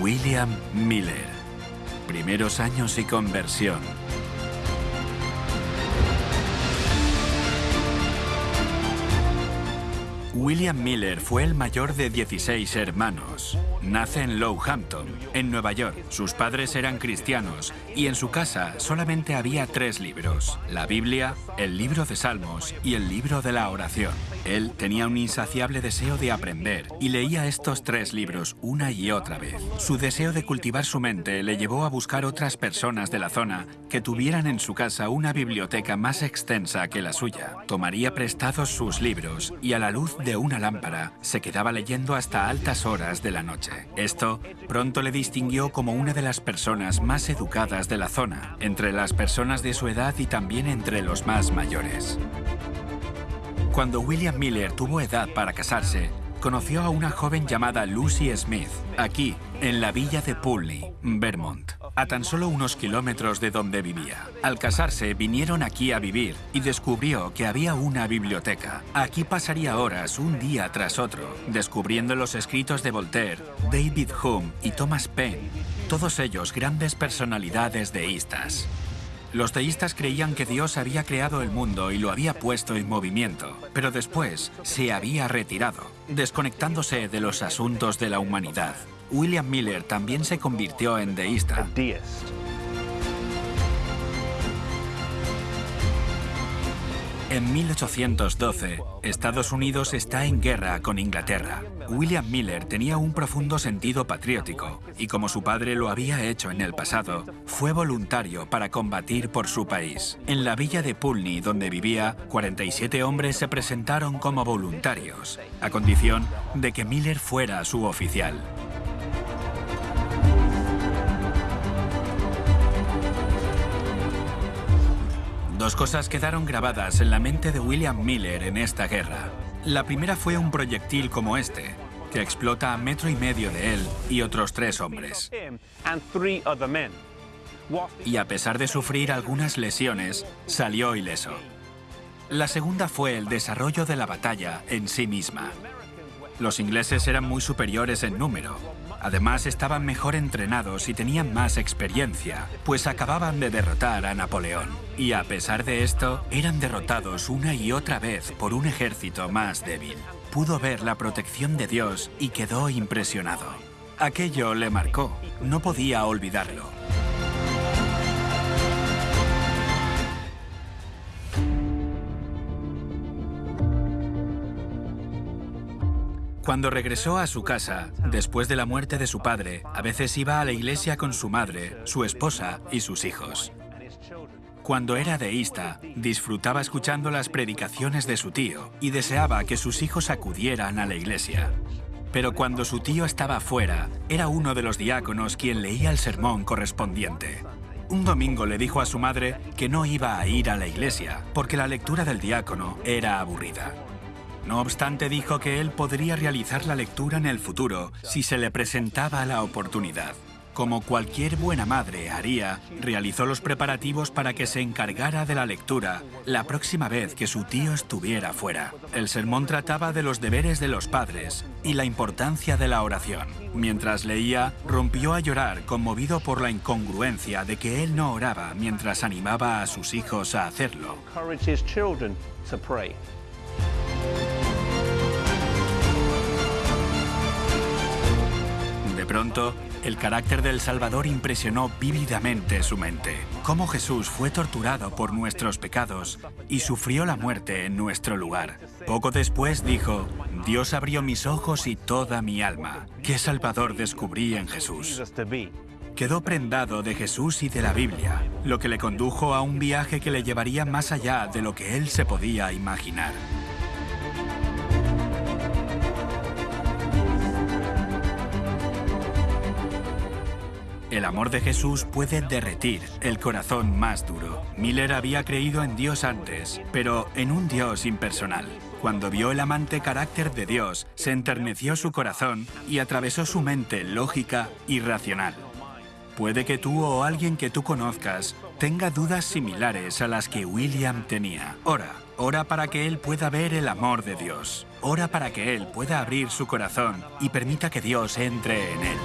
William Miller. Primeros años y conversión. William Miller fue el mayor de 16 hermanos. Nace en Lowhampton, en Nueva York. Sus padres eran cristianos y en su casa solamente había tres libros. La Biblia, el libro de Salmos y el libro de la oración. Él tenía un insaciable deseo de aprender y leía estos tres libros una y otra vez. Su deseo de cultivar su mente le llevó a buscar otras personas de la zona que tuvieran en su casa una biblioteca más extensa que la suya. Tomaría prestados sus libros y a la luz de una lámpara se quedaba leyendo hasta altas horas de la noche. Esto pronto le distinguió como una de las personas más educadas de la zona, entre las personas de su edad y también entre los más mayores. Cuando William Miller tuvo edad para casarse, conoció a una joven llamada Lucy Smith, aquí, en la villa de Pulney, Vermont, a tan solo unos kilómetros de donde vivía. Al casarse, vinieron aquí a vivir y descubrió que había una biblioteca. Aquí pasaría horas, un día tras otro, descubriendo los escritos de Voltaire, David Hume y Thomas Paine, todos ellos grandes personalidades deístas. Los teístas creían que Dios había creado el mundo y lo había puesto en movimiento, pero después se había retirado, desconectándose de los asuntos de la humanidad. William Miller también se convirtió en deísta. En 1812, Estados Unidos está en guerra con Inglaterra. William Miller tenía un profundo sentido patriótico y como su padre lo había hecho en el pasado, fue voluntario para combatir por su país. En la villa de Pulney, donde vivía, 47 hombres se presentaron como voluntarios, a condición de que Miller fuera su oficial. Dos cosas quedaron grabadas en la mente de William Miller en esta guerra. La primera fue un proyectil como este, que explota a metro y medio de él y otros tres hombres. Y a pesar de sufrir algunas lesiones, salió ileso. La segunda fue el desarrollo de la batalla en sí misma. Los ingleses eran muy superiores en número, Además, estaban mejor entrenados y tenían más experiencia, pues acababan de derrotar a Napoleón. Y a pesar de esto, eran derrotados una y otra vez por un ejército más débil. Pudo ver la protección de Dios y quedó impresionado. Aquello le marcó, no podía olvidarlo. Cuando regresó a su casa, después de la muerte de su padre, a veces iba a la iglesia con su madre, su esposa y sus hijos. Cuando era deísta, disfrutaba escuchando las predicaciones de su tío y deseaba que sus hijos acudieran a la iglesia. Pero cuando su tío estaba fuera, era uno de los diáconos quien leía el sermón correspondiente. Un domingo le dijo a su madre que no iba a ir a la iglesia porque la lectura del diácono era aburrida. No obstante, dijo que él podría realizar la lectura en el futuro si se le presentaba la oportunidad. Como cualquier buena madre haría, realizó los preparativos para que se encargara de la lectura la próxima vez que su tío estuviera fuera. El sermón trataba de los deberes de los padres y la importancia de la oración. Mientras leía, rompió a llorar conmovido por la incongruencia de que él no oraba mientras animaba a sus hijos a hacerlo. Pronto, el carácter del Salvador impresionó vívidamente su mente. Cómo Jesús fue torturado por nuestros pecados y sufrió la muerte en nuestro lugar. Poco después dijo, Dios abrió mis ojos y toda mi alma. ¿Qué Salvador descubrí en Jesús? Quedó prendado de Jesús y de la Biblia, lo que le condujo a un viaje que le llevaría más allá de lo que él se podía imaginar. El amor de Jesús puede derretir el corazón más duro. Miller había creído en Dios antes, pero en un Dios impersonal. Cuando vio el amante carácter de Dios, se enterneció su corazón y atravesó su mente lógica y racional. Puede que tú o alguien que tú conozcas tenga dudas similares a las que William tenía. Ora, ora para que él pueda ver el amor de Dios. Ora para que él pueda abrir su corazón y permita que Dios entre en él.